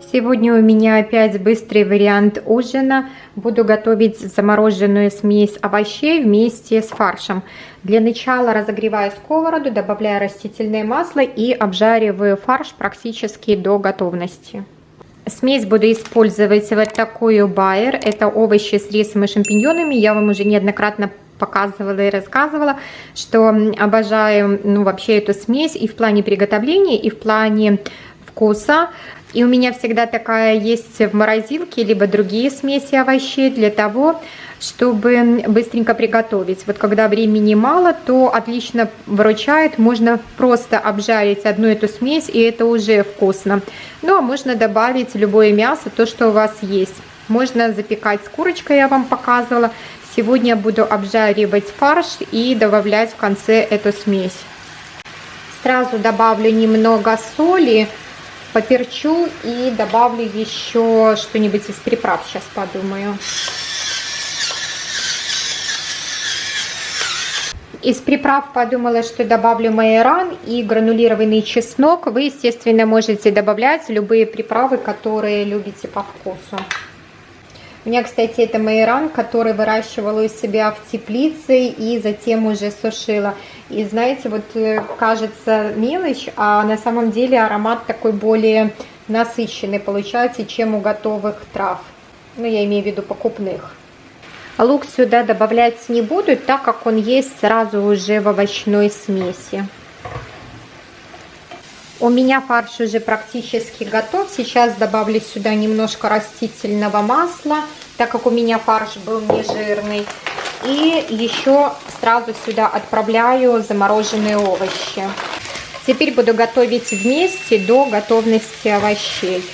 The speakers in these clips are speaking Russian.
Сегодня у меня опять быстрый вариант ужина. Буду готовить замороженную смесь овощей вместе с фаршем. Для начала разогреваю сковороду, добавляю растительное масло и обжариваю фарш практически до готовности. Смесь буду использовать вот такую байер. Это овощи с рисом и шампиньонами. Я вам уже неоднократно показывала и рассказывала, что обожаю ну, вообще эту смесь и в плане приготовления, и в плане вкуса. И у меня всегда такая есть в морозилке, либо другие смеси овощей для того, чтобы быстренько приготовить. Вот когда времени мало, то отлично выручает. Можно просто обжарить одну эту смесь, и это уже вкусно. Ну, а можно добавить любое мясо, то, что у вас есть. Можно запекать с курочкой, я вам показывала. Сегодня я буду обжаривать фарш и добавлять в конце эту смесь. Сразу добавлю немного соли, поперчу и добавлю еще что-нибудь из приправ, сейчас подумаю. Из приправ подумала, что добавлю майоран и гранулированный чеснок. Вы, естественно, можете добавлять любые приправы, которые любите по вкусу. У меня, кстати, это майоран, который выращивала у себя в теплице и затем уже сушила. И знаете, вот э, кажется мелочь, а на самом деле аромат такой более насыщенный получается, чем у готовых трав. Ну, я имею в виду покупных. Лук сюда добавлять не буду, так как он есть сразу уже в овощной смеси. У меня фарш уже практически готов. Сейчас добавлю сюда немножко растительного масла, так как у меня фарш был не жирный. И еще сразу сюда отправляю замороженные овощи. Теперь буду готовить вместе до готовности овощей.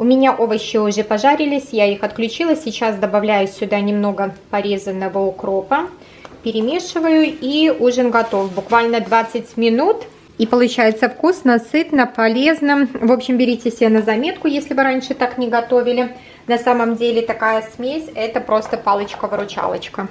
У меня овощи уже пожарились, я их отключила. Сейчас добавляю сюда немного порезанного укропа. Перемешиваю и ужин готов. Буквально 20 минут. И получается вкусно, сытно, полезно. В общем, берите себе на заметку, если вы раньше так не готовили. На самом деле такая смесь это просто палочка-выручалочка.